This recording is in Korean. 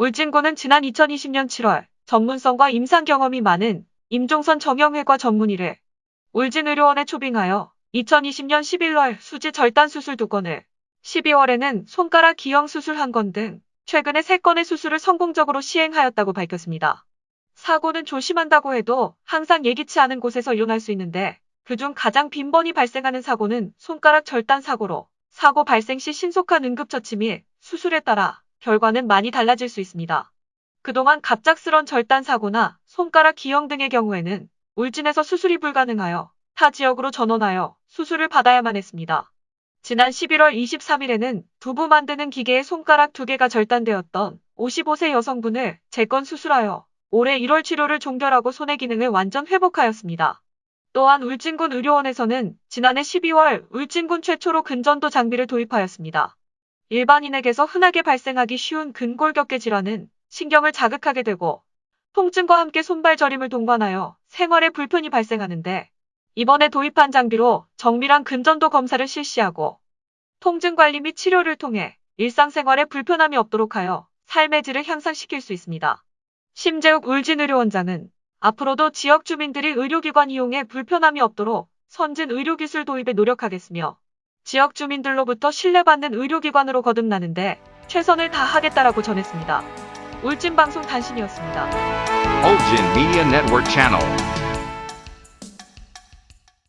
울진군은 지난 2020년 7월 전문성과 임상 경험이 많은 임종선 정형외과 전문의를 울진의료원에 초빙하여 2020년 11월 수지 절단 수술 2건을 12월에는 손가락 기형 수술 1건 등 최근에 3건의 수술을 성공적으로 시행하였다고 밝혔습니다. 사고는 조심한다고 해도 항상 예기치 않은 곳에서 일어날 수 있는데 그중 가장 빈번히 발생하는 사고는 손가락 절단 사고로 사고 발생 시 신속한 응급처치 및 수술에 따라 결과는 많이 달라질 수 있습니다. 그동안 갑작스런 절단 사고나 손가락 기형 등의 경우에는 울진에서 수술이 불가능하여 타 지역으로 전원하여 수술을 받아야만 했습니다. 지난 11월 23일에는 두부 만드는 기계에 손가락 두 개가 절단되었던 55세 여성분을 재건 수술하여 올해 1월 치료를 종결하고 손의 기능을 완전 회복하였습니다. 또한 울진군 의료원에서는 지난해 12월 울진군 최초로 근전도 장비를 도입하였습니다. 일반인에게서 흔하게 발생하기 쉬운 근골격계 질환은 신경을 자극하게 되고 통증과 함께 손발 저림을 동반하여 생활에 불편이 발생하는데 이번에 도입한 장비로 정밀한 근전도 검사를 실시하고 통증 관리 및 치료를 통해 일상생활에 불편함이 없도록 하여 삶의 질을 향상시킬 수 있습니다. 심재욱 울진의료원장은 앞으로도 지역 주민들이 의료기관 이용에 불편함이 없도록 선진 의료기술 도입에 노력하겠으며 지역 주민들로부터 신뢰받는 의료기관으로 거듭나는데 최선을 다하겠다라고 전했습니다. 울진 방송 단신이었습니다.